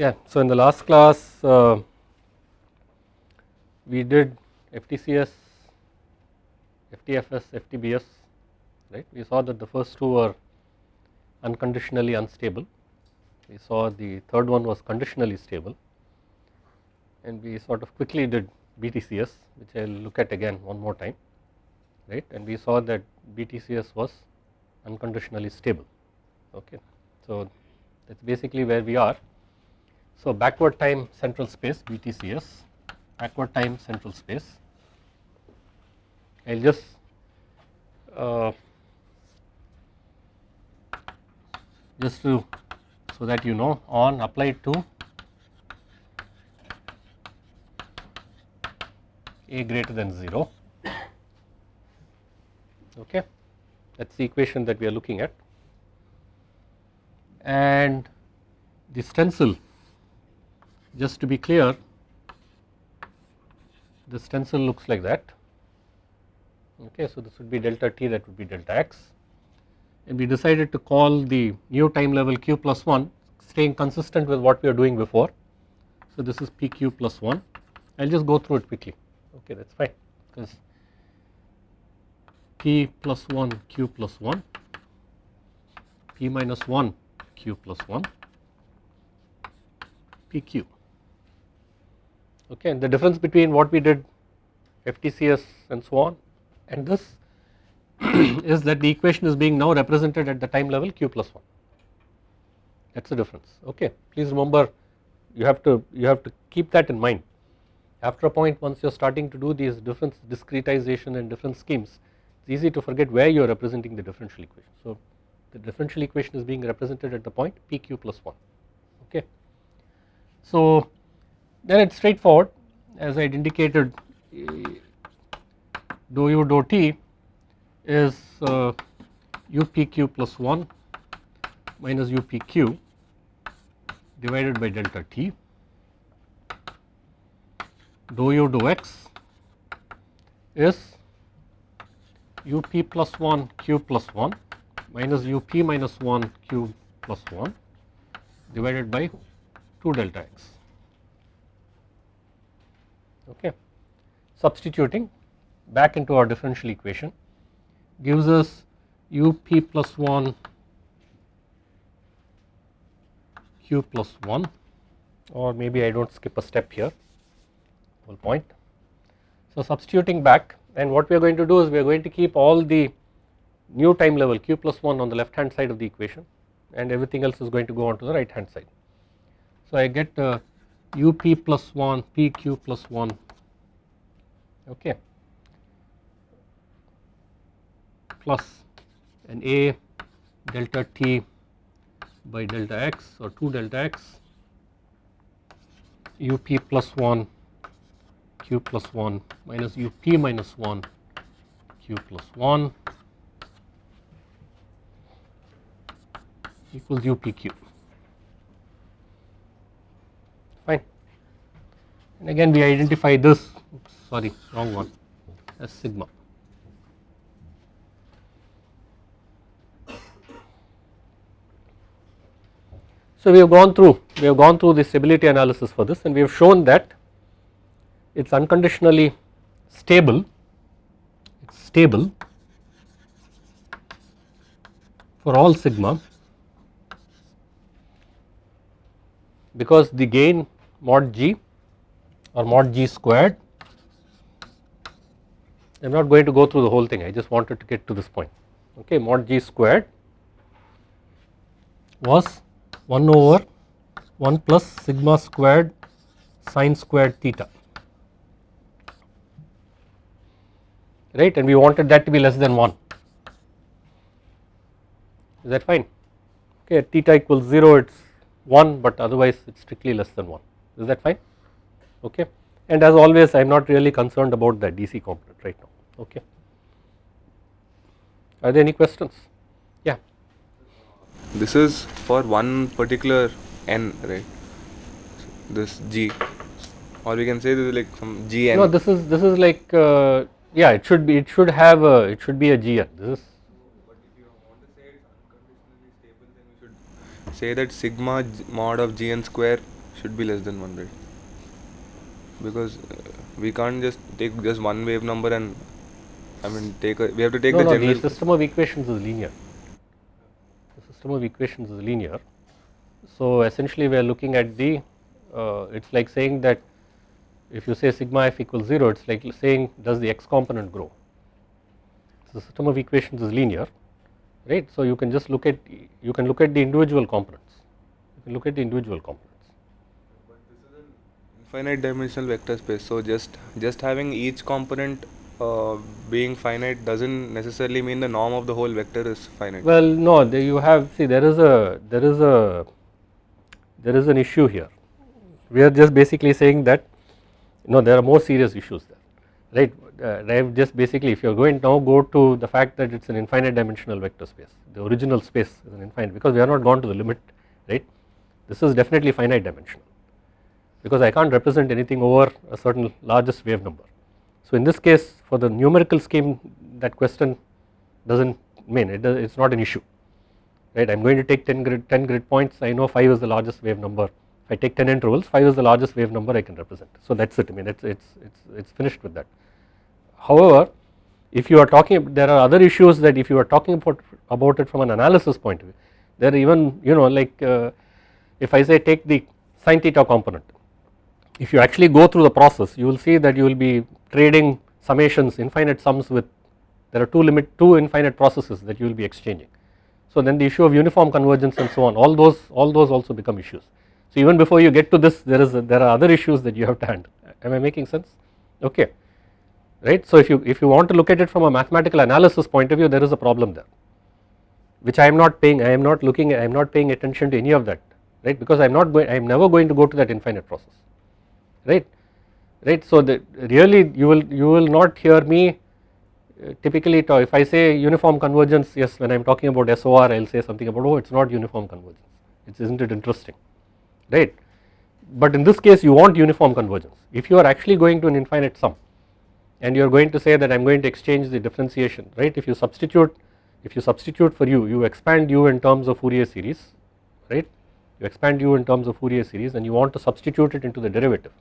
Yeah, so in the last class uh, we did FTCS, FTFS, FTBS right. We saw that the first two were unconditionally unstable, we saw the third one was conditionally stable and we sort of quickly did BTCS which I will look at again one more time right and we saw that BTCS was unconditionally stable okay. So that is basically where we are. So backward time central space BTCS, backward time central space. I will just uh, just to so that you know on applied to a greater than 0 okay that is the equation that we are looking at and the stencil just to be clear the stencil looks like that. Okay so this would be delta t that would be delta x. And we decided to call the new time level q plus 1 staying consistent with what we are doing before. So this is pq plus 1 I will just go through it quickly. Okay that is fine because p plus 1 q plus 1 p minus 1 q plus 1 pq okay and the difference between what we did FTCS and so on and this is that the equation is being now represented at the time level q plus 1 that is the difference. Okay please remember you have to you have to keep that in mind. After a point once you are starting to do these different discretization and different schemes it is easy to forget where you are representing the differential equation. So the differential equation is being represented at the point pq plus 1 okay. So then it is straightforward. As I had indicated dou u dou t is uh, upq plus 1 minus upq divided by delta t. Dou u dou x is up plus 1 q plus 1 minus up minus 1 q plus 1 divided by 2 delta x okay substituting back into our differential equation gives us up plus 1 q plus 1 or maybe I do not skip a step here whole point. So substituting back and what we are going to do is we are going to keep all the new time level q plus 1 on the left hand side of the equation and everything else is going to go on to the right hand side. So I get uh, up plus 1 pq plus 1 okay. Plus an a delta t by delta x or 2 delta x up plus 1 q plus 1 minus up minus 1 q plus 1 equals upq fine and again we identify this oops, sorry wrong one as sigma. So we have gone through, we have gone through the stability analysis for this and we have shown that it is unconditionally stable, it's stable for all sigma because the gain mod g or mod g squared. I am not going to go through the whole thing. I just wanted to get to this point. Okay mod g squared was 1 over 1 plus sigma squared sine squared theta. Right? And we wanted that to be less than 1 is that fine? Okay theta equals 0 it is 1 but otherwise it is strictly less than 1 is that fine okay? And as always I am not really concerned about the DC component right now. Okay? Are there any questions? Yeah. This is for one particular n right? This g. Or we can say this is like some gn no this is this is like uh, yeah it should be it should have a it should be a gn this is but if you want to say it's unconditionally stable then we should say that sigma mod of gn square should be less than 1 right because uh, we can't just take just one wave number and I mean take a, we have to take no, the no, general the system of equations is linear. The system of equations is linear. So essentially we are looking at the, uh, it is like saying that if you say sigma f equals 0, it is like saying does the x component grow. So the system of equations is linear, right. So you can just look at, you can look at the individual components, you can look at the individual components. Infinite dimensional vector space so just just having each component uh, being finite doesn't necessarily mean the norm of the whole vector is finite Well, no, you have see there is a there is a there is an issue here. We are just basically saying that no, there are more serious issues there, right? Uh, I have just basically if you are going now go to the fact that it is an infinite dimensional vector space. The original space is an infinite because we are not gone to the limit, right? This is definitely finite dimensional because I can't represent anything over a certain largest wave number. So in this case for the numerical scheme that question does not mean it is not an issue. Right? I am going to take 10 grid 10 grid points. I know 5 is the largest wave number. If I take 10 intervals 5 is the largest wave number I can represent. So that is it. I mean it's it's it's it's finished with that. However if you are talking there are other issues that if you are talking about about it from an analysis point of view there are even you know like uh, if I say take the sin theta component if you actually go through the process you will see that you will be trading summations infinite sums with there are two limit two infinite processes that you will be exchanging. So then the issue of uniform convergence and so on all those all those also become issues. So even before you get to this there is a, there are other issues that you have to handle am I making sense okay right. So if you if you want to look at it from a mathematical analysis point of view there is a problem there which I am not paying I am not looking I am not paying attention to any of that right because I am not going I am never going to go to that infinite process right? Right? So that really you will you will not hear me uh, typically talk, if I say uniform convergence yes when I am talking about SOR I will say something about oh it is not uniform convergence. It isn't it interesting? Right? But in this case you want uniform convergence. If you are actually going to an infinite sum and you are going to say that I am going to exchange the differentiation right? If you substitute if you substitute for u you expand u in terms of Fourier series right? You expand u in terms of Fourier series and you want to substitute it into the derivative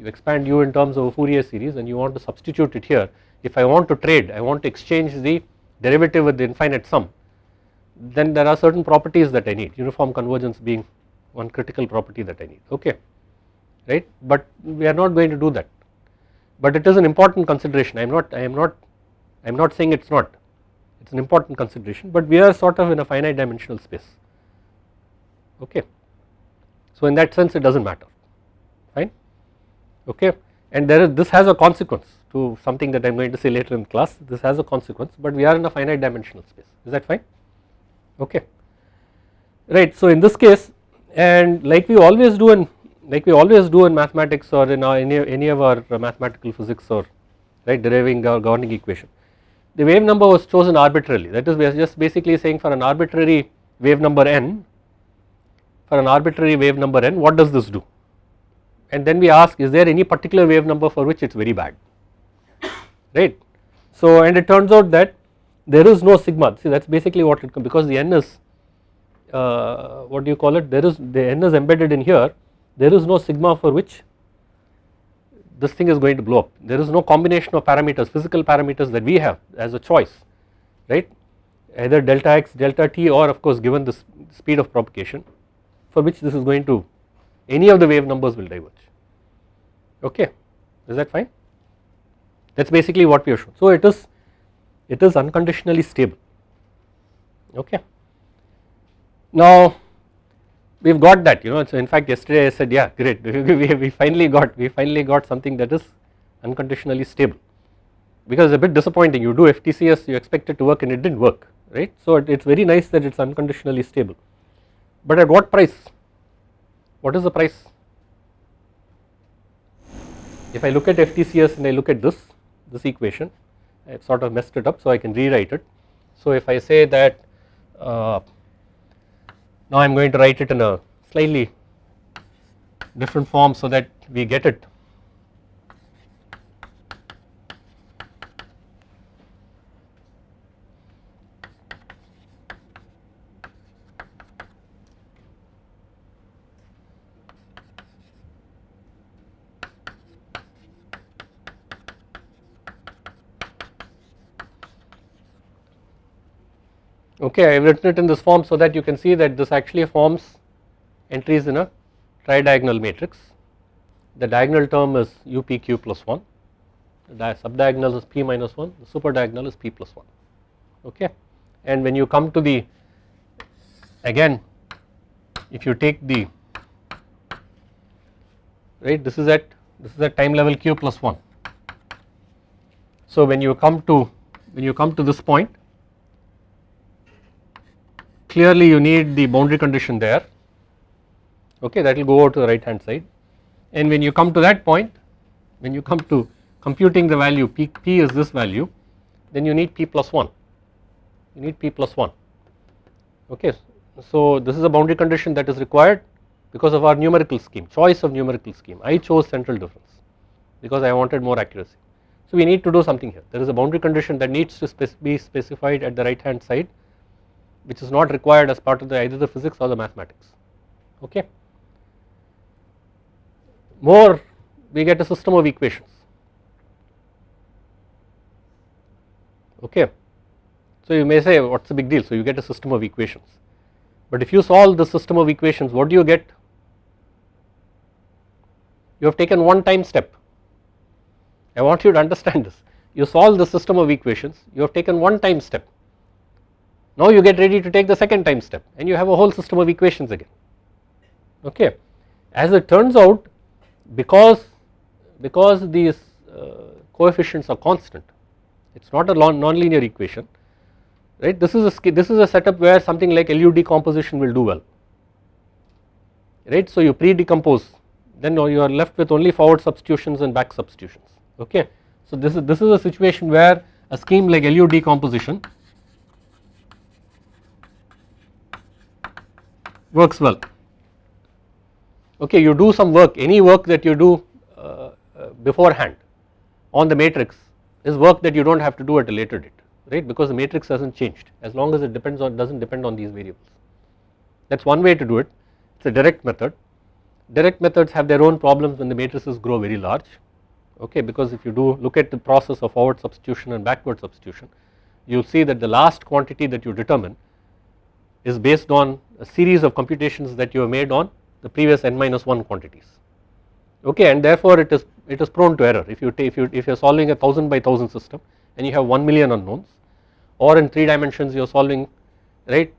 you expand u in terms of a Fourier series and you want to substitute it here. If I want to trade I want to exchange the derivative with the infinite sum then there are certain properties that I need uniform convergence being one critical property that I need. Okay. Right? But we are not going to do that. But it is an important consideration. I am not I am not I am not saying it is not. It is an important consideration but we are sort of in a finite dimensional space. Okay. So in that sense it does not matter. Fine okay? And there is this has a consequence to something that I am going to say later in class. This has a consequence but we are in a finite dimensional space. Is that fine? Okay. Right so in this case and like we always do in like we always do in mathematics or in any, any of our mathematical physics or right deriving our governing equation the wave number was chosen arbitrarily. That is we are just basically saying for an arbitrary wave number n for an arbitrary wave number n what does this do and then we ask is there any particular wave number for which it is very bad? Right. So and it turns out that there is no sigma. See that is basically what it because the n is uh, what do you call it? There is the n is embedded in here. There is no sigma for which this thing is going to blow up. There is no combination of parameters physical parameters that we have as a choice right? Either delta x delta t or of course given the speed of propagation for which this is going to any of the wave numbers will diverge. Okay? Is that fine? That is basically what we have shown. So it is it is unconditionally stable. Okay. Now we have got that you know so in fact yesterday I said yeah great. We, finally got we finally got something that is unconditionally stable. Because it is a bit disappointing. You do FTCS you expect it to work and it did not work right. So it is very nice that it is unconditionally stable. But at what price what is the price? If I look at FTCS and I look at this, this equation, I have sort of messed it up so I can rewrite it. So if I say that uh, now I am going to write it in a slightly different form so that we get it okay I have written it in this form so that you can see that this actually forms entries in a tridiagonal matrix. The diagonal term is upq plus 1 the subdiagonal is p minus 1 the super diagonal is p plus 1 okay? And when you come to the again if you take the right this is at this is at time level q plus 1 so when you come to when you come to this point clearly you need the boundary condition there. Okay that will go over to the right hand side. And when you come to that point when you come to computing the value p, p is this value then you need p plus 1 you need p plus 1 okay so this is a boundary condition that is required because of our numerical scheme choice of numerical scheme. I chose central difference because I wanted more accuracy. So we need to do something here. There is a boundary condition that needs to be specified at the right hand side which is not required as part of the either the physics or the mathematics. Okay? More we get a system of equations. Okay. So you may say what is the big deal? So you get a system of equations. But if you solve the system of equations what do you get? You have taken one time step. I want you to understand this. You solve the system of equations you have taken one time step now you get ready to take the second time step and you have a whole system of equations again. Okay. As it turns out because because these uh, coefficients are constant it is not a non-linear equation right? This is a this is a setup where something like LU decomposition will do well. Right? So you pre-decompose then you are left with only forward substitutions and back substitutions. Okay. So this is this is a situation where a scheme like LU decomposition works well. Okay you do some work any work that you do uh, uh, beforehand on the matrix is work that you do not have to do at a later date right? Because the matrix has not changed as long as it depends on does not depend on these variables. That is one way to do it. It is a direct method. Direct methods have their own problems when the matrices grow very large okay? Because if you do look at the process of forward substitution and backward substitution you will see that the last quantity that you determine is based on a series of computations that you have made on the previous n minus 1 quantities. Okay and therefore it is it is prone to error. If you if you if you are solving a 1000 by 1000 system and you have 1 million unknowns or in 3 dimensions you are solving right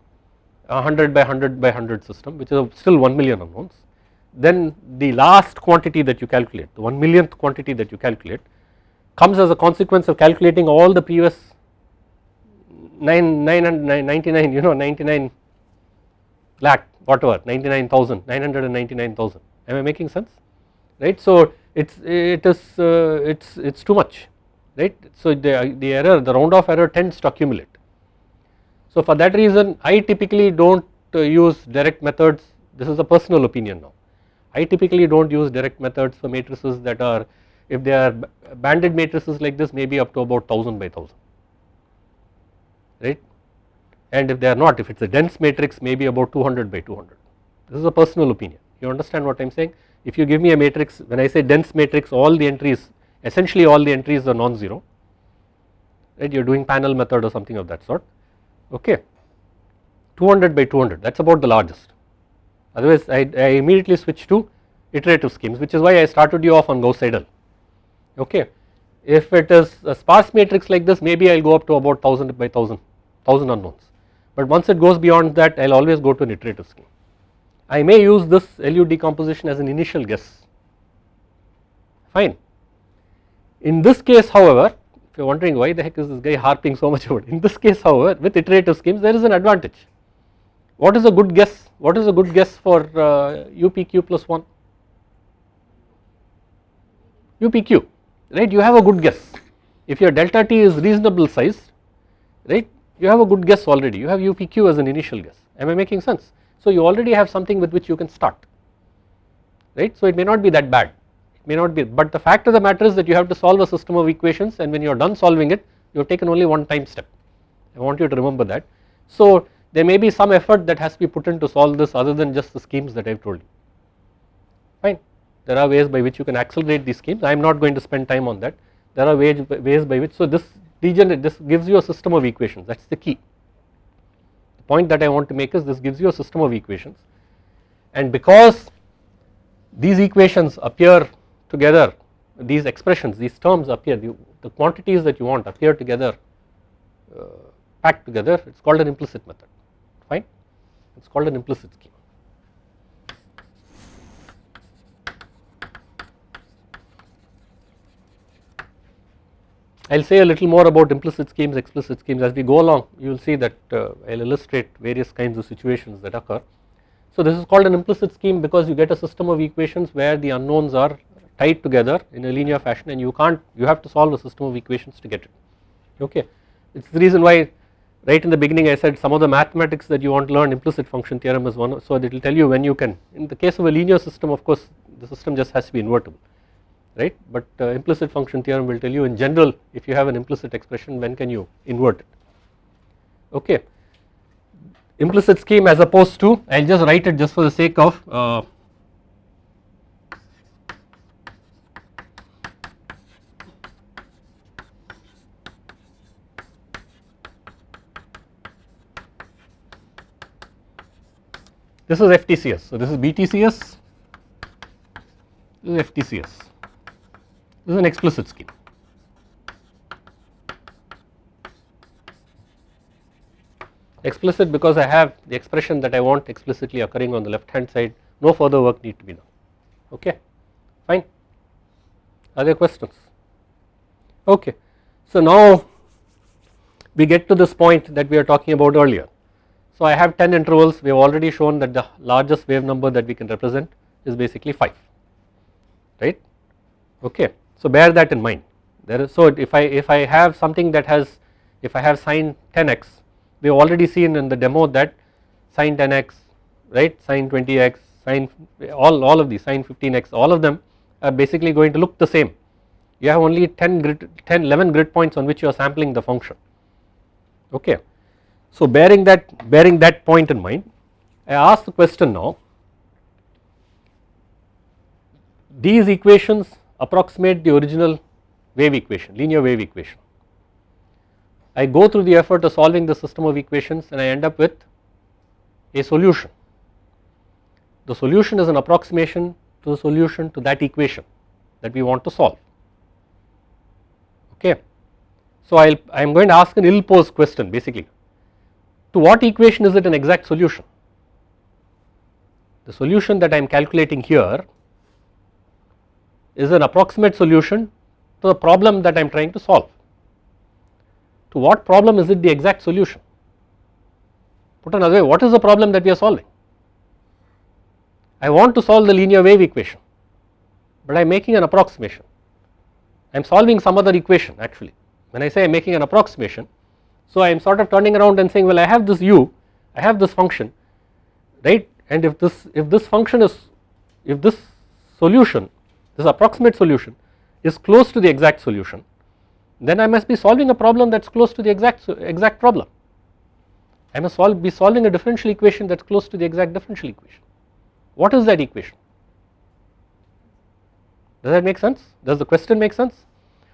100 by 100 by 100 system which is still 1 million unknowns then the last quantity that you calculate the 1 millionth quantity that you calculate comes as a consequence of calculating all the previous 9 999 you know 99 lakh whatever 99,000 999,000 am I making sense? Right? So it's it is uh, it's it's too much. Right? So the the error the round off error tends to accumulate. So for that reason I typically do not uh, use direct methods. This is a personal opinion now. I typically do not use direct methods for matrices that are if they are banded matrices like this maybe up to about 1000 by 1000 right and if they are not if it is a dense matrix maybe about 200 by 200 this is a personal opinion. You understand what I am saying? If you give me a matrix when I say dense matrix all the entries essentially all the entries are non-zero right? You are doing panel method or something of that sort. Okay. 200 by 200 that is about the largest. Otherwise I, I immediately switch to iterative schemes which is why I started you off on Gauss Seidel. Okay. If it is a sparse matrix like this maybe I will go up to about 1000 by 1000 1000 unknowns but once it goes beyond that I will always go to an iterative scheme. I may use this LU decomposition as an initial guess. Fine. In this case however if you are wondering why the heck is this guy harping so much about it in this case however with iterative schemes there is an advantage. What is a good guess? What is a good guess for uh, UPQ plus 1 UPQ right? You have a good guess. If your delta t is reasonable size right you have a good guess already. You have UPQ as an initial guess. Am I making sense? So you already have something with which you can start. Right. So it may not be that bad. It may not be but the fact of the matter is that you have to solve a system of equations and when you are done solving it you have taken only one time step. I want you to remember that. So there may be some effort that has to be put in to solve this other than just the schemes that I have told you. Fine. There are ways by which you can accelerate these schemes. I am not going to spend time on that. There are ways, ways by which so this degenerate this gives you a system of equations. That is the key. The point that I want to make is this gives you a system of equations. And because these equations appear together these expressions these terms appear the, the quantities that you want appear together uh, packed together it is called an implicit method. Fine? It is called an implicit scheme. I will say a little more about implicit schemes explicit schemes. As we go along you will see that uh, I will illustrate various kinds of situations that occur. So this is called an implicit scheme because you get a system of equations where the unknowns are tied together in a linear fashion and you can't you have to solve a system of equations to get it. Okay. It is the reason why right in the beginning I said some of the mathematics that you want to learn implicit function theorem is one. So it will tell you when you can. In the case of a linear system of course the system just has to be invertible right but uh, implicit function theorem will tell you in general if you have an implicit expression when can you invert it okay implicit scheme as opposed to I will just write it just for the sake of uh, This is FTCS. So, this is BTCS, this is FTCS. Is an explicit scheme. Explicit because I have the expression that I want explicitly occurring on the left hand side, no further work need to be done, okay, fine. Are there questions? Okay. So, now we get to this point that we are talking about earlier. So I have 10 intervals we have already shown that the largest wave number that we can represent is basically 5 right okay. So bear that in mind. There is so if I if I have something that has if I have sine 10x we have already seen in the demo that sine 10x right? Sine 20x sine all, all of these sine 15x all of them are basically going to look the same. You have only 10 grid 10 11 grid points on which you are sampling the function. Okay. So bearing that bearing that point in mind I ask the question now these equations approximate the original wave equation linear wave equation. I go through the effort of solving the system of equations and I end up with a solution. The solution is an approximation to the solution to that equation that we want to solve okay. So I am going to ask an ill posed question basically to what equation is it an exact solution? The solution that I am calculating here is an approximate solution to the problem that I am trying to solve. To what problem is it the exact solution? Put another way, what is the problem that we are solving? I want to solve the linear wave equation, but I am making an approximation. I am solving some other equation actually. When I say I am making an approximation, so I am sort of turning around and saying well I have this u, I have this function right and if this if this function is if this solution this approximate solution is close to the exact solution then I must be solving a problem that is close to the exact exact problem. I must solve, be solving a differential equation that is close to the exact differential equation. What is that equation? Does that make sense? Does the question make sense?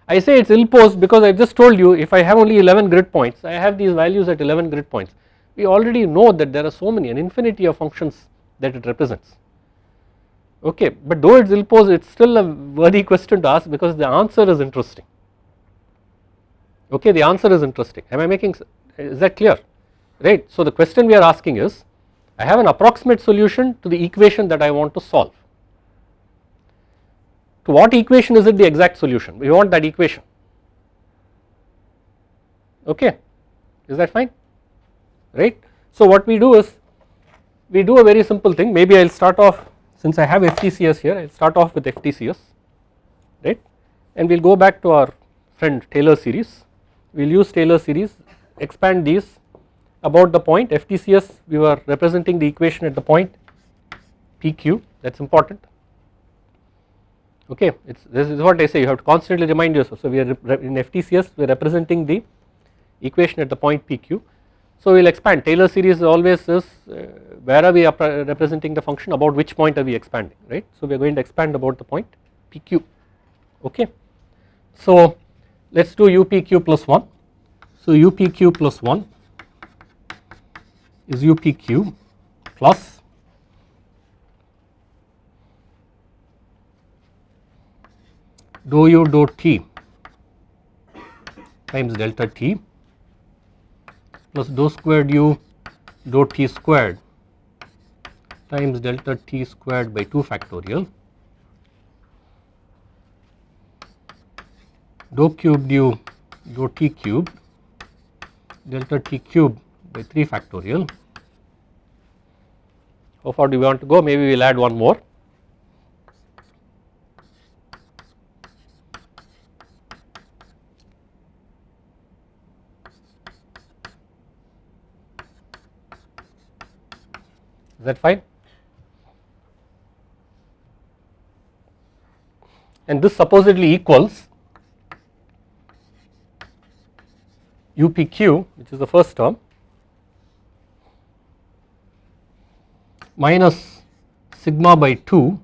I say it is ill posed because I just told you if I have only 11 grid points I have these values at 11 grid points we already know that there are so many an infinity of functions that it represents okay but though it is ill posed it is still a worthy question to ask because the answer is interesting. Okay the answer is interesting. Am I making is that clear? Right so the question we are asking is I have an approximate solution to the equation that I want to solve. To what equation is it the exact solution? We want that equation. Okay is that fine? Right. So what we do is we do a very simple thing. Maybe I will start off since I have FTCS here I will start off with FTCS right? And we will go back to our friend Taylor series. We will use Taylor series expand these about the point. FTCS we were representing the equation at the point. PQ that is important. Okay it's this is what I say you have to constantly remind yourself. So we are in FTCS we are representing the equation at the point PQ so we will expand. Taylor series always is uh, where are we representing the function about which point are we expanding right? So we are going to expand about the point PQ okay? So let us do UPQ plus 1 so UPQ plus 1 is UPQ plus dou u dou t times delta t plus dou squared u dou t squared times delta t squared by 2 factorial dou cubed u dou t cube delta t cube by 3 factorial. How far do we want to go? Maybe we will add one more. That fine? And this supposedly equals UPQ which is the first term minus sigma by 2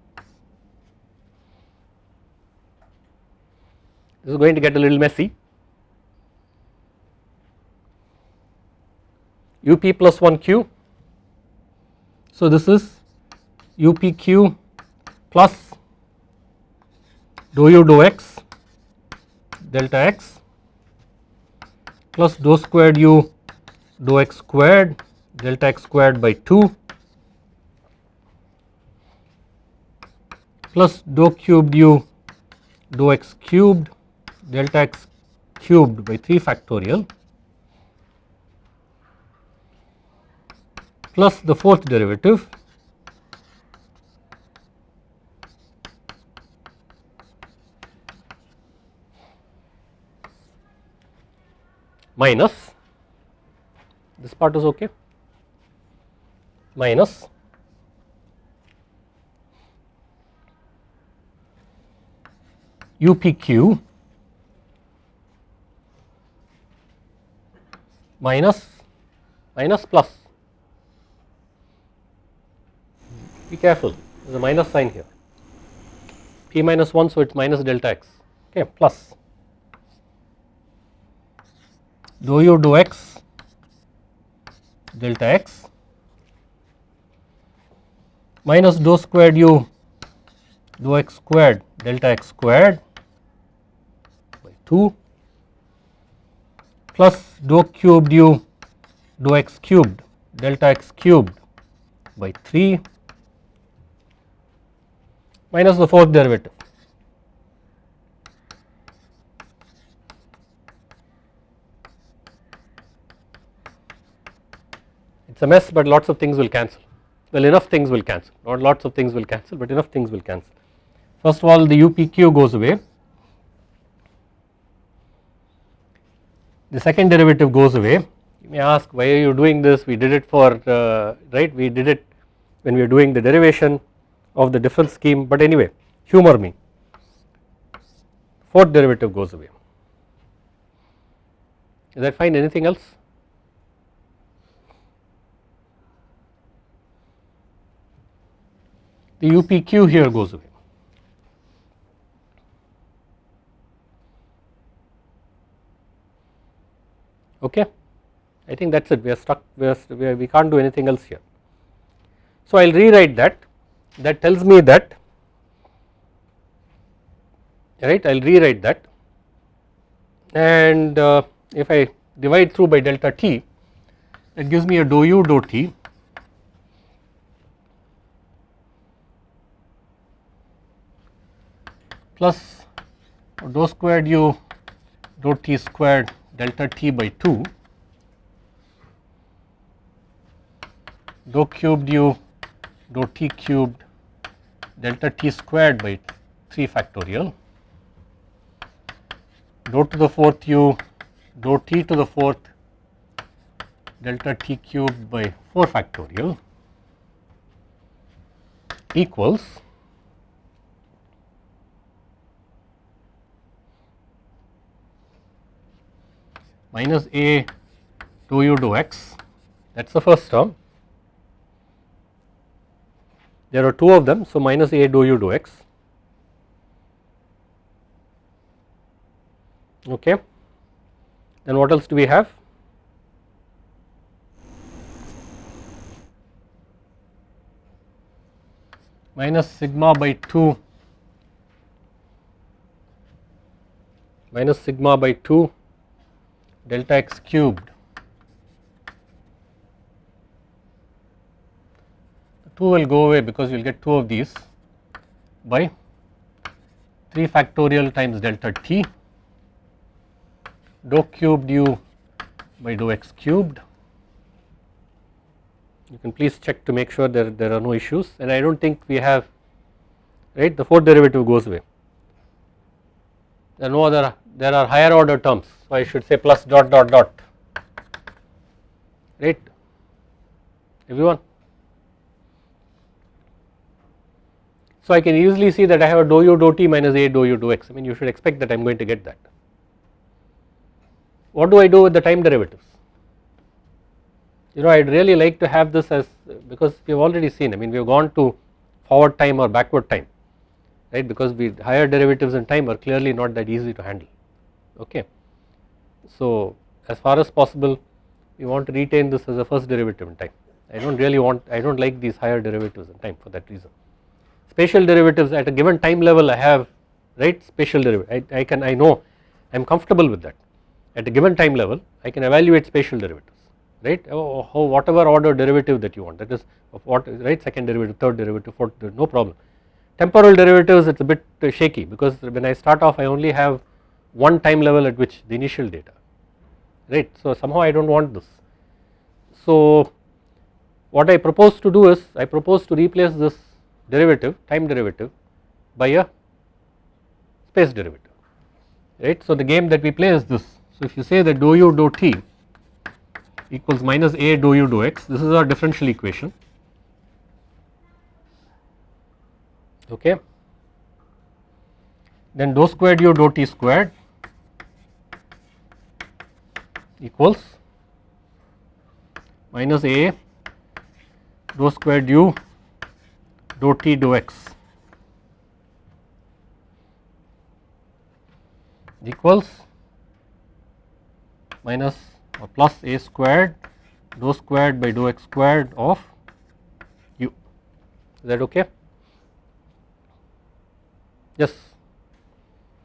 this is going to get a little messy UP plus 1 Q so this is UPQ plus dou u dou x delta x plus dou squared u dou x squared delta x squared by 2 plus dou cubed u dou x cubed delta x cubed by 3 factorial plus the fourth derivative. Minus. This part is okay. Minus. UPQ minus. Minus plus be careful. There is a minus sign here. P minus 1 so it is minus delta x. Okay plus. Dou u dou x? Delta x. Minus dou squared u. Dou x squared. Delta x squared. By 2 plus dou cubed u. Dou x cubed. Delta x cubed. By 3 minus the fourth derivative. It is a mess but lots of things will cancel. Well enough things will cancel. Not lots of things will cancel but enough things will cancel. First of all the UPQ goes away. The second derivative goes away. You may ask why are you doing this? We did it for uh, right? We did it when we are doing the derivation of the difference scheme but anyway humor me fourth derivative goes away is that fine anything else the UPQ here goes away. Okay, I think that is it. We are stuck. We, are, we can't do anything else here. So I will rewrite that. That tells me that right. I will rewrite that, and uh, if I divide through by delta t, that gives me a dou u dou t plus dou squared u dou t squared delta t by 2 dou cubed u dou t cubed delta t squared by 3 factorial dou to the fourth u dou t to the fourth delta t cubed by 4 factorial equals minus a dou u dou x that is the first term. There are two of them so minus a dou u dou x okay. Then what else do we have? minus sigma by 2 minus sigma by 2 delta x cubed 2 will go away because you will get 2 of these. By 3 factorial times delta t dou cubed u by dou x cubed. You can please check to make sure there, there are no issues. And I do not think we have right? The fourth derivative goes away. There are no other there are higher order terms. So I should say plus dot dot dot. Right? Everyone. So I can easily see that I have a dou u dou t minus a dou u dou x I mean you should expect that I am going to get that. What do I do with the time derivatives? You know I would really like to have this as because we have already seen I mean we have gone to forward time or backward time right because we higher derivatives in time are clearly not that easy to handle okay. So as far as possible we want to retain this as a first derivative in time I do not really want I do not like these higher derivatives in time for that reason spatial derivatives at a given time level I have right? Spatial derivative I, I can I know I am comfortable with that. At a given time level I can evaluate spatial derivatives right? Oh, oh, oh, whatever order derivative that you want that is of what right? Second derivative third derivative fourth no problem. Temporal derivatives it is a bit shaky because when I start off I only have one time level at which the initial data right? So somehow I do not want this. So what I propose to do is I propose to replace this derivative time derivative by a space derivative right. So the game that we play is this. So if you say that dou u dou t equals minus a dou u dou x this is our differential equation. Okay. Then dou squared u dou t squared equals minus a dou squared u dou t dou x. Equals minus or plus a squared dou squared by dou x squared of u. Is that okay? Yes.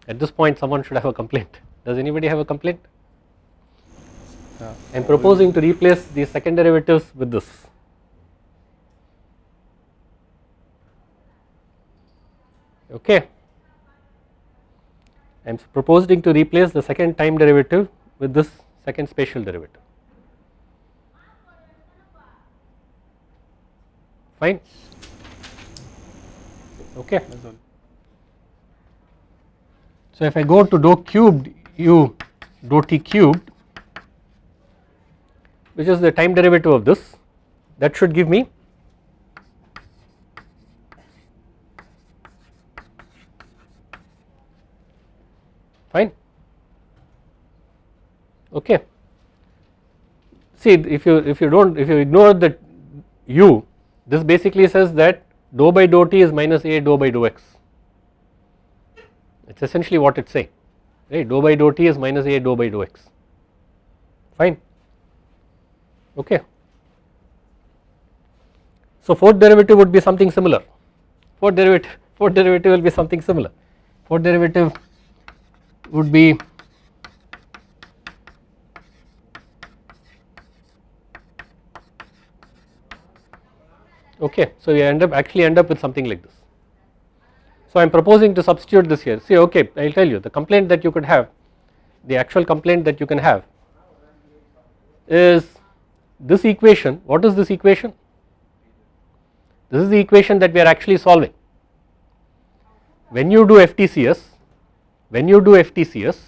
At this point someone should have a complaint. Does anybody have a complaint? Uh, yeah. I am proposing to replace the second derivatives with this okay. I am proposing to replace the second time derivative with this second spatial derivative. Fine. Okay. So if I go to dou cubed u dou t cubed which is the time derivative of this that should give me fine. Okay. See if you if you don't if you ignore the u this basically says that dou by dou t is minus a dou by dou x. It is essentially what it is saying right? Dou by dou t is minus a dou by dou x. Fine. Okay. So fourth derivative would be something similar. Fourth derivative fourth derivative will be something similar. Fourth derivative would be okay. So we end up actually end up with something like this. So I am proposing to substitute this here. See okay I will tell you the complaint that you could have the actual complaint that you can have is this equation. What is this equation? This is the equation that we are actually solving. When you do FTCS when you do FTCS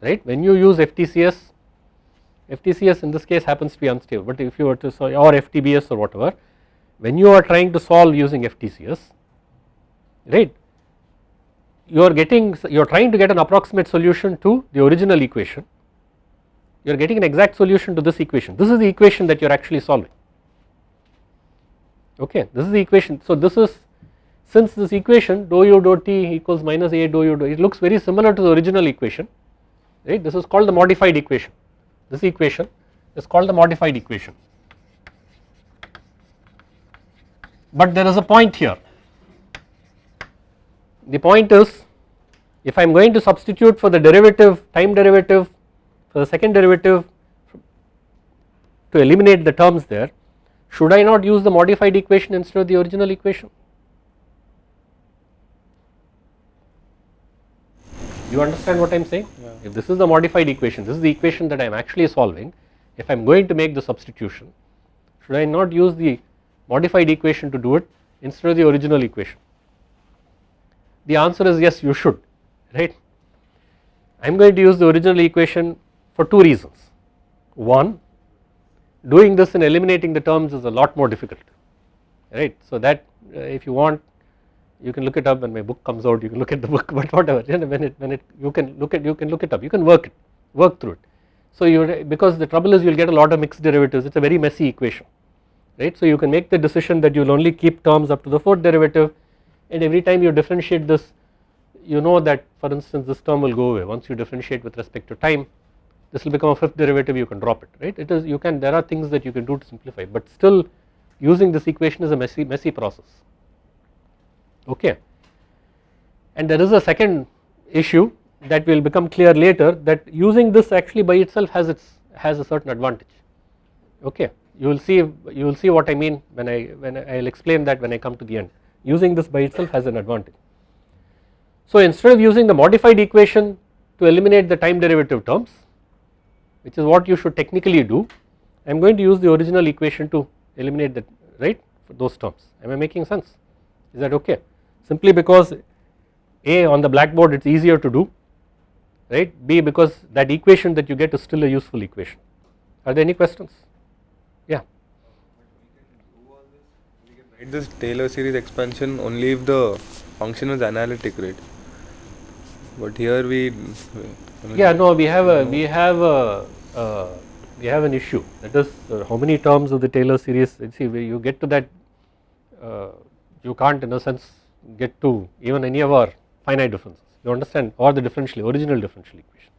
right when you use FTCS FTCS in this case happens to be unstable but if you were to solve or FTBS or whatever when you are trying to solve using FTCS right you are getting you are trying to get an approximate solution to the original equation you are getting an exact solution to this equation. This is the equation that you are actually solving. Okay this is the equation. So this is since this equation dou u dou t equals minus a dou u dou it looks very similar to the original equation right? This is called the modified equation. This equation is called the modified equation. But there is a point here. The point is if I am going to substitute for the derivative time derivative for the second derivative to eliminate the terms there should I not use the modified equation instead of the original equation you understand what I am saying? Yeah. if this is the modified equation this is the equation that I am actually solving. If I am going to make the substitution should I not use the modified equation to do it instead of the original equation? The answer is yes you should right? I am going to use the original equation for two reasons. One doing this and eliminating the terms is a lot more difficult right? So that uh, if you want you can look it up when my book comes out you can look at the book but whatever you know, when it when it you can look at you can look it up you can work it work through it. So you because the trouble is you will get a lot of mixed derivatives it is a very messy equation right? So you can make the decision that you will only keep terms up to the fourth derivative and every time you differentiate this you know that for instance this term will go away. Once you differentiate with respect to time this will become a fifth derivative you can drop it right? It is you can there are things that you can do to simplify but still using this equation is a messy messy process okay. And there is a second issue that will become clear later that using this actually by itself has its has a certain advantage. Okay. You will see you will see what I mean when I when I will explain that when I come to the end. Using this by itself has an advantage. So instead of using the modified equation to eliminate the time derivative terms which is what you should technically do I am going to use the original equation to eliminate that right those terms. Am I making sense? Is that okay simply because a on the blackboard it is easier to do right? B because that equation that you get is still a useful equation. Are there any questions? Yeah. Write this Taylor series expansion only if the function is analytic, right? But here we. I mean, yeah no we have a we have a uh, we have an issue. That is uh, how many terms of the Taylor series? See you get to that uh, you can't in a sense get to even any of our finite differences. You understand? Or the differential original differential equation.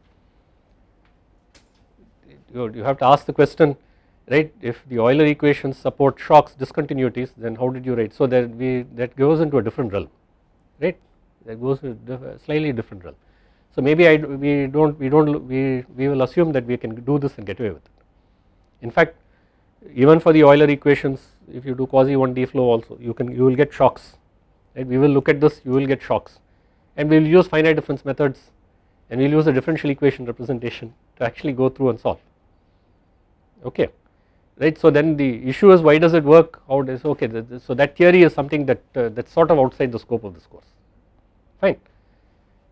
You, you have to ask the question right if the Euler equations support shocks discontinuities then how did you write? So that we that goes into a different realm right? That goes to a slightly different realm. So maybe I we don't we don't we we will assume that we can do this and get away with it. In fact even for the Euler equations if you do quasi 1D flow also you can you will get shocks right? We will look at this you will get shocks. And we will use finite difference methods and we will use a differential equation representation to actually go through and solve. Okay right? So then the issue is why does it work? How does okay so that theory is something that uh, that's sort of outside the scope of this course. Fine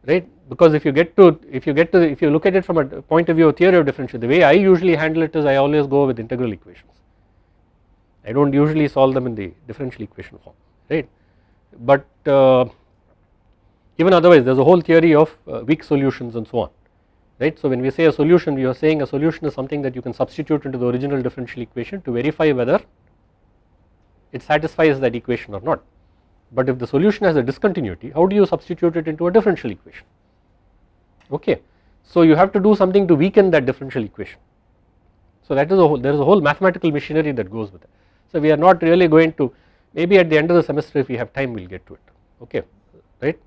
right? Because if you get to if you get to if you look at it from a point of view of theory of differential the way I usually handle it is I always go with integral equations. I do not usually solve them in the differential equation form right but uh, even otherwise there is a whole theory of uh, weak solutions and so on right. So when we say a solution we are saying a solution is something that you can substitute into the original differential equation to verify whether it satisfies that equation or not. But if the solution has a discontinuity how do you substitute it into a differential equation okay. So you have to do something to weaken that differential equation. So that is a whole there is a whole mathematical machinery that goes with it. So we are not really going to maybe at the end of the semester if we have time we will get to it. Okay? Right.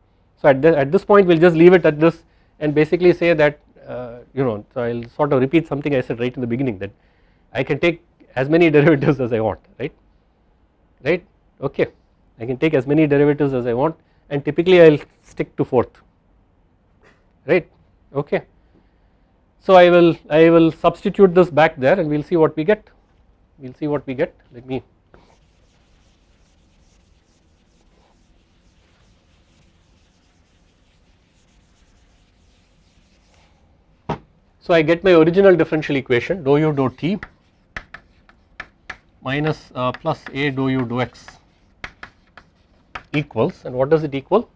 So at, the, at this point we will just leave it at this and basically say that uh, you know so I will sort of repeat something I said right in the beginning that I can take as many derivatives as I want right? Right? Okay. I can take as many derivatives as I want and typically I will stick to fourth. Right? Okay. So I will I will substitute this back there and we will see what we get. We will see what we get. Let me So I get my original differential equation dou u dou t minus uh, plus a dou u dou x equals and what does it equal?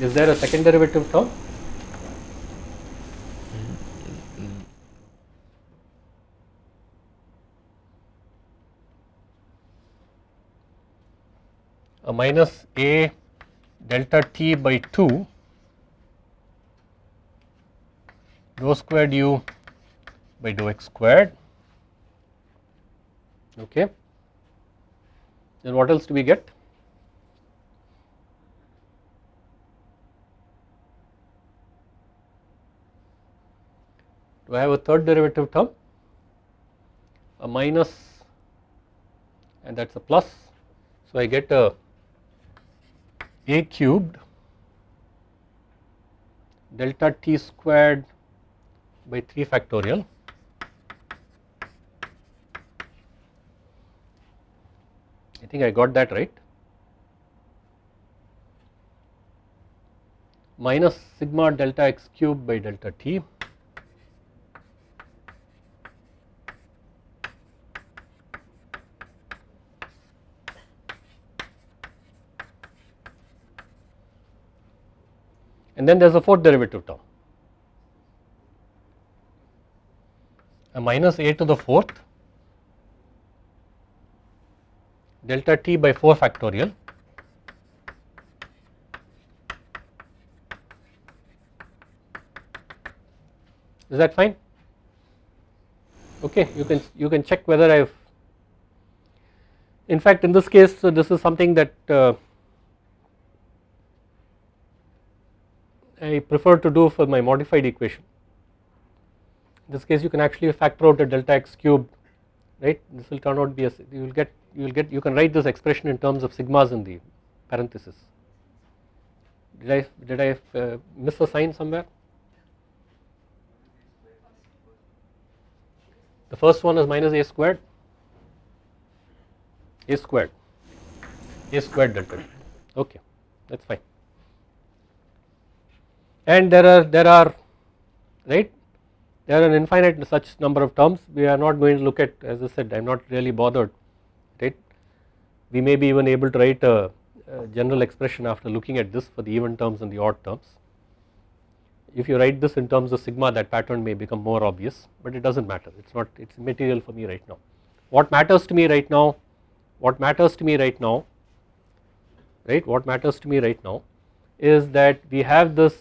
Is there a second derivative term? A minus a delta t by 2 dou squared u by dou x squared okay then what else do we get? Do I have a third derivative term? A minus and that is a plus. So, I get a a cubed delta t squared by 3 factorial. I think I got that right. Minus sigma delta x cube by delta t and then there is a fourth derivative term. A minus a to the fourth delta t by 4 factorial. Is that fine? Okay you can you can check whether i have in fact in this case so this is something that uh, I prefer to do for my modified equation. In this case you can actually factor out a delta x cube right this will turn out to be a you will get you will get you can write this expression in terms of sigmas in the parenthesis. Did I did I uh, miss a sign somewhere? The first one is minus a squared a squared a squared delta okay that is fine and there are there are right? There are an infinite such number of terms. We are not going to look at as I said I am not really bothered right? We may be even able to write a, a, general expression after looking at this for the even terms and the odd terms. If you write this in terms of sigma that pattern may become more obvious but it does not matter. It is not it is material for me right now. What matters to me right now what matters to me right now right? What matters to me right now is that we have this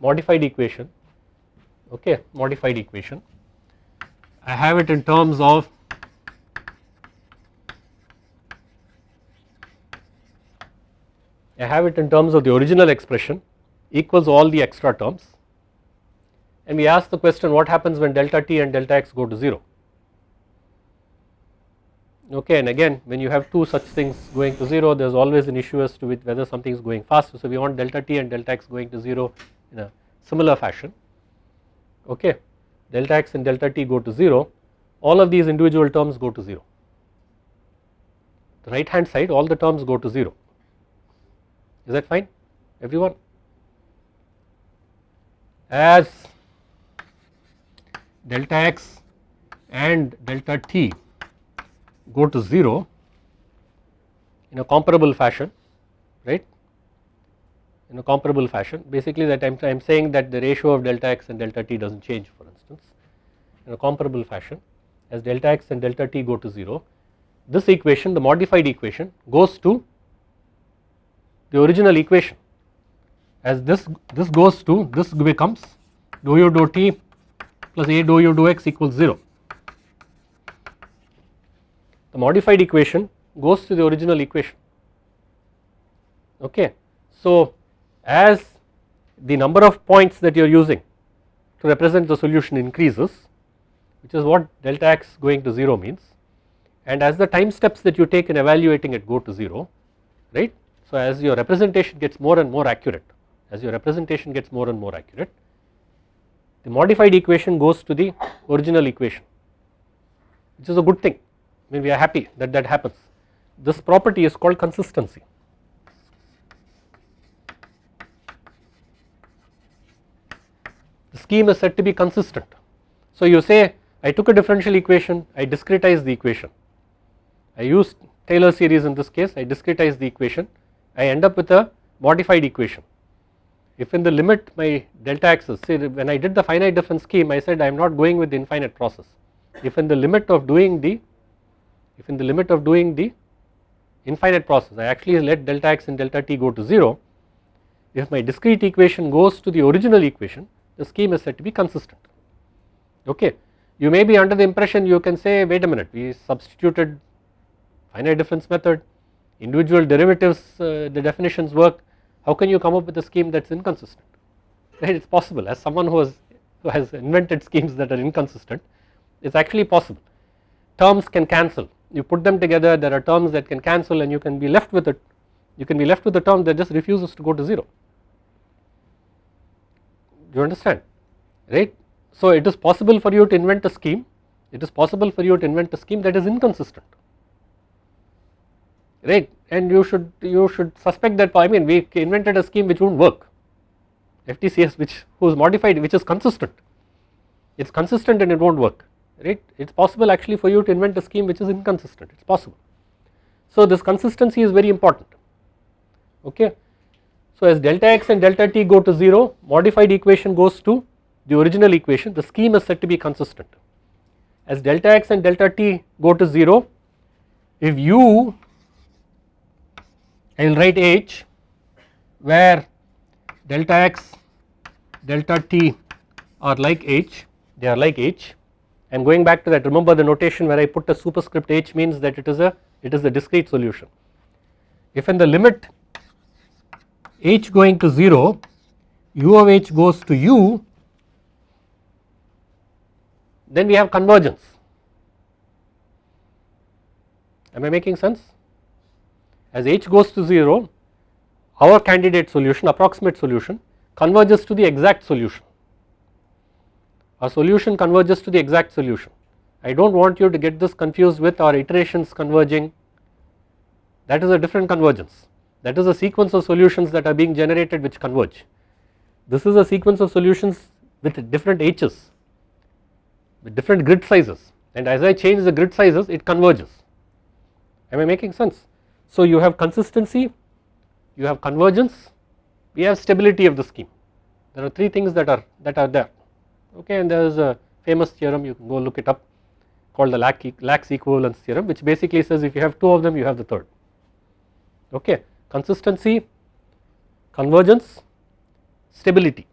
modified equation okay modified equation. I have it in terms of I have it in terms of the original expression equals all the extra terms. And we ask the question what happens when delta t and delta x go to 0 okay and again when you have two such things going to 0 there is always an issue as to whether something is going faster. So we want delta t and delta x going to 0 in a similar fashion. Okay. Delta x and delta t go to 0 all of these individual terms go to 0 the right hand side all the terms go to 0 is that fine? Everyone? As delta x and delta t go to 0 in a comparable fashion right in a comparable fashion. Basically that I am saying that the ratio of delta x and delta t does not change for instance in a comparable fashion. As delta x and delta t go to 0 this equation the modified equation goes to the original equation. As this this goes to this becomes dou u dou t plus a dou u dou x equals 0 the modified equation goes to the original equation. Okay. So as the number of points that you are using to represent the solution increases which is what delta x going to 0 means. And as the time steps that you take in evaluating it go to 0 right. So as your representation gets more and more accurate as your representation gets more and more accurate the modified equation goes to the original equation which is a good thing. I mean we are happy that that happens. This property is called consistency scheme is said to be consistent. So you say I took a differential equation, I discretized the equation, I used Taylor series in this case, I discretized the equation, I end up with a modified equation. If in the limit my delta x is say when I did the finite difference scheme I said I am not going with the infinite process. If in the limit of doing the if in the limit of doing the infinite process I actually let delta x and delta t go to 0 if my discrete equation goes to the original equation the scheme is said to be consistent. Okay. You may be under the impression you can say wait a minute we substituted finite difference method, individual derivatives uh, the definitions work, how can you come up with a scheme that is inconsistent? Right? It is possible. As someone who has who has invented schemes that are inconsistent it is actually possible. Terms can cancel. You put them together there are terms that can cancel and you can be left with it. You can be left with a term that just refuses to go to 0 do you understand? Right. So it is possible for you to invent a scheme. It is possible for you to invent a scheme that is inconsistent. Right? And you should you should suspect that I mean we invented a scheme which won't work. FTCS which who is modified which is consistent. It is consistent and it won't work. Right? It is possible actually for you to invent a scheme which is inconsistent. It is possible. So this consistency is very important. Okay. So as delta x and delta t go to 0 modified equation goes to the original equation. The scheme is said to be consistent. As delta x and delta t go to 0 if u I will write h where delta x delta t are like h they are like h. And going back to that. Remember the notation where I put a superscript h means that it is a it is a discrete solution. If in the limit h going to 0 u of h goes to u then we have convergence. Am I making sense? As h goes to 0 our candidate solution approximate solution converges to the exact solution. Our solution converges to the exact solution. I do not want you to get this confused with our iterations converging. That is a different convergence that is a sequence of solutions that are being generated which converge. This is a sequence of solutions with different h's with different grid sizes. And as I change the grid sizes it converges. Am I making sense. So you have consistency, you have convergence, we have stability of the scheme. There are three things that are that are there. Okay and there is a famous theorem you can go look it up called the Lax equivalence theorem which basically says if you have two of them you have the third. Okay consistency convergence stability.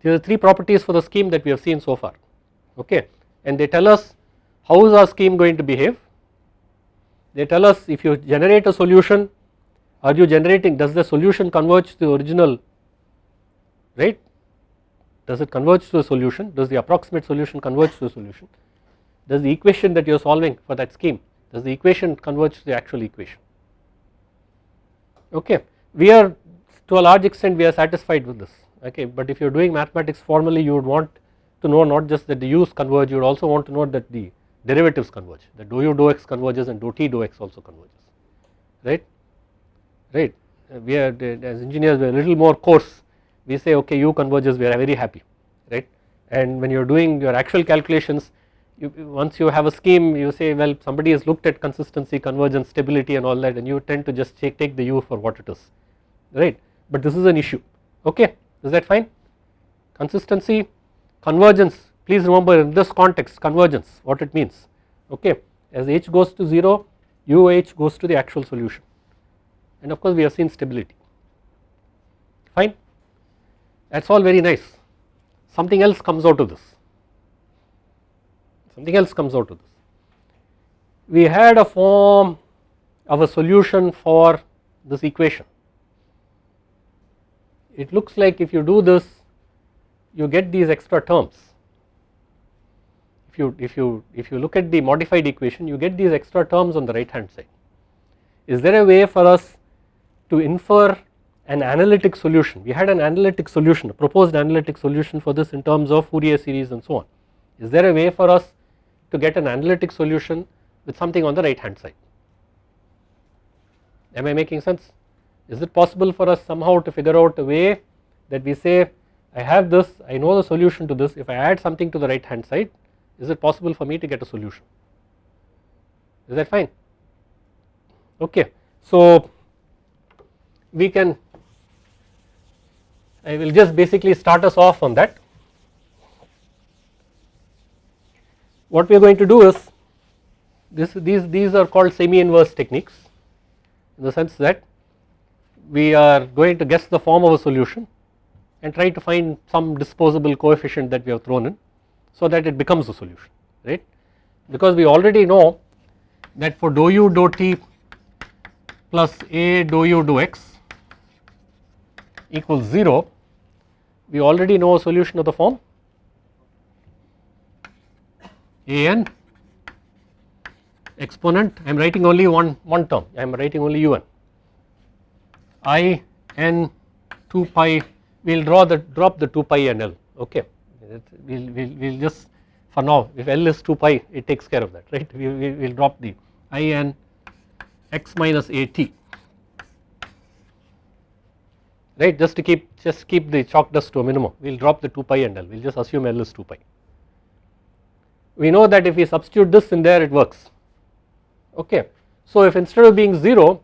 These are three properties for the scheme that we have seen so far. Okay? And they tell us how is our scheme going to behave. They tell us if you generate a solution are you generating does the solution converge to the original right does it converge to a solution? Does the approximate solution converge to a solution? Does the equation that you are solving for that scheme does the equation converge to the actual equation okay. We are to a large extent we are satisfied with this. Okay. But if you are doing mathematics formally you would want to know not just that the u's converge you would also want to know that the derivatives converge that dou u dou x converges and dou t dou x also converges. Right? Right. Uh, we are uh, as engineers we are a little more coarse. We say okay u converges we are very happy. Right? And when you are doing your actual calculations you, once you have a scheme you say well somebody has looked at consistency convergence stability and all that and you tend to just take, take the u for what it is right? But this is an issue okay? Is that fine? Consistency convergence please remember in this context convergence what it means okay? As h goes to 0 u h goes to the actual solution. And of course we have seen stability. Fine? That is all very nice. Something else comes out of this something else comes out of this. We had a form of a solution for this equation. It looks like if you do this you get these extra terms. If you if you if you look at the modified equation you get these extra terms on the right hand side. Is there a way for us to infer an analytic solution? We had an analytic solution, a proposed analytic solution for this in terms of Fourier series and so on. Is there a way for us to get an analytic solution with something on the right hand side. Am I making sense? Is it possible for us somehow to figure out a way that we say I have this, I know the solution to this, if I add something to the right hand side, is it possible for me to get a solution? Is that fine? Okay. So we can, I will just basically start us off on that. What we are going to do is this these these are called semi inverse techniques in the sense that we are going to guess the form of a solution and try to find some disposable coefficient that we have thrown in so that it becomes a solution right? Because we already know that for dou u dou t plus a dou u dou x equals 0 we already know a solution of the form a n exponent I am writing only one, one term. I am writing only u n. I n 2 pi we will draw the drop the 2 pi and l okay? We will we'll, we'll just for now if l is 2 pi it takes care of that right? We will we'll drop the i n x minus a t. Right just to keep just keep the chalk dust to a minimum. We will drop the 2 pi and l. We will just assume l is 2 pi. We know that if we substitute this in there it works. Okay. So if instead of being 0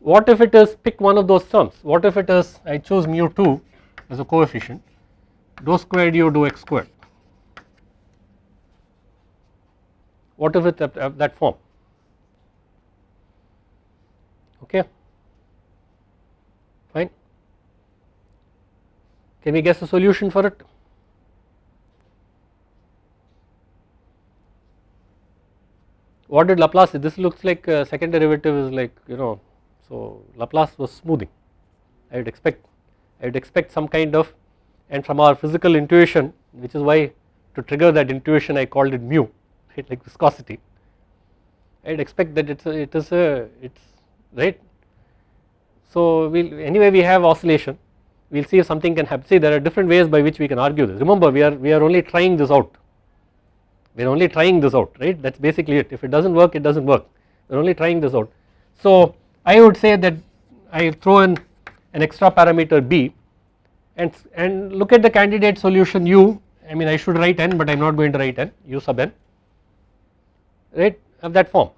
what if it is pick one of those terms. What if it is I choose mu 2 as a coefficient dou squared u dou x squared. What if it uh, that form? Okay. Fine. Can we guess a solution for it what did Laplace this looks like uh, second derivative is like you know so Laplace was smoothing. I would expect I would expect some kind of and from our physical intuition which is why to trigger that intuition I called it mu right like viscosity. I would expect that it's a, it is a it's right. So we will anyway we have oscillation. We will see if something can happen. See there are different ways by which we can argue this. Remember we are we are only trying this out we are only trying this out right? That is basically it. If it does not work it does not work. We are only trying this out. So I would say that I throw in an extra parameter b and, and look at the candidate solution u. I mean I should write n but I am not going to write n u sub n right? Of that form.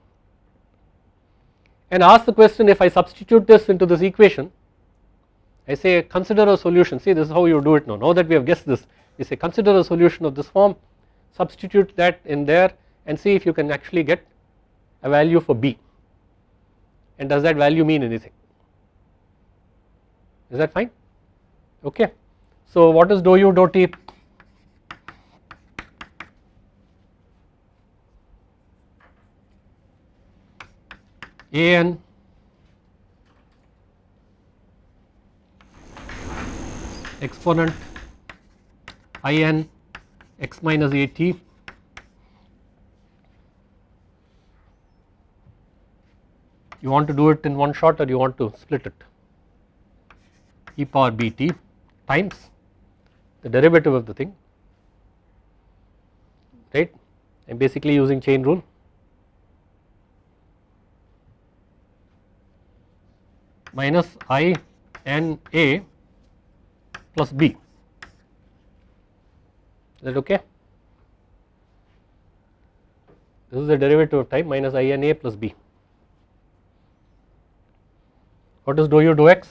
And ask the question if I substitute this into this equation I say consider a solution. See this is how you do it now. Now that we have guessed this you say consider a solution of this form substitute that in there and see if you can actually get a value for b. And does that value mean anything? Is that fine? Okay. So what is dou u dou t? A n. Exponent i n x minus a t. You want to do it in one shot or you want to split it? E power b t times the derivative of the thing right? I am basically using chain rule. Minus i n a plus b is that okay? This is the derivative of time minus i n a plus b. What is dou u dou x?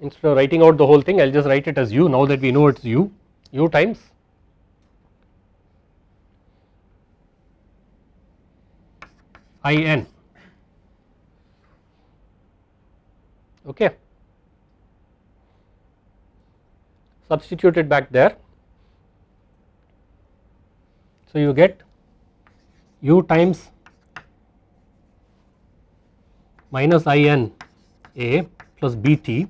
Instead of writing out the whole thing I will just write it as u now that we know it is u, u times i n okay. Substitute it back there. So you get u times minus i n a plus b t.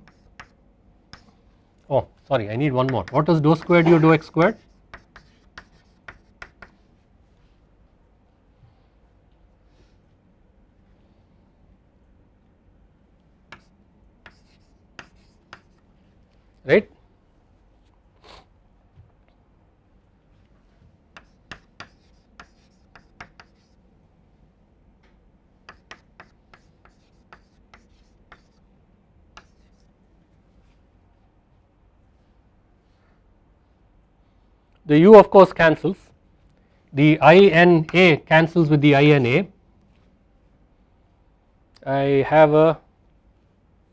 Oh sorry I need one more. What is dou squared? U dou x squared? Right the u of course cancels the i n a cancels with the i n a I have a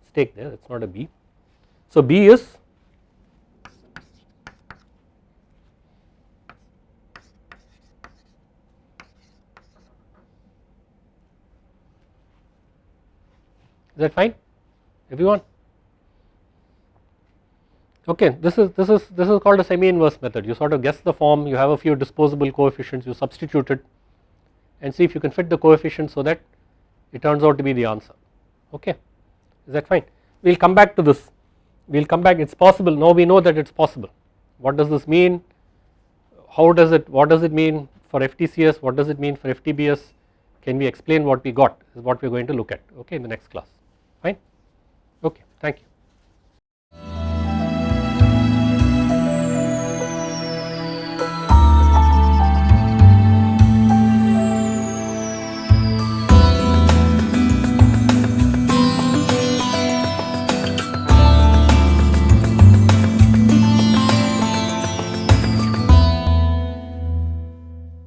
stake there is not a b. So b is Is that fine everyone? Okay this is this is this is called a semi inverse method. You sort of guess the form you have a few disposable coefficients you substitute it and see if you can fit the coefficients so that it turns out to be the answer. Okay is that fine? We will come back to this. We will come back it is possible. Now we know that it is possible. What does this mean? How does it what does it mean for FTCS what does it mean for FTBS can we explain what we got is what we are going to look at. Okay in the next class. Fine? Okay thank you